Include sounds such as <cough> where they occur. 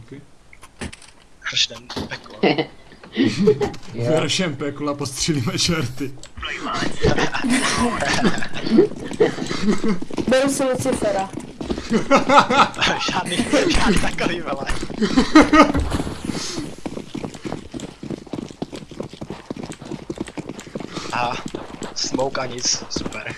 Díky. Hršnem peklo. Jo. Veršem pekla postřílíme čerty. <laughs> Beru si Lucifera. <laughs> žádný, žádný takový vele. <laughs> A smoke a nic, super.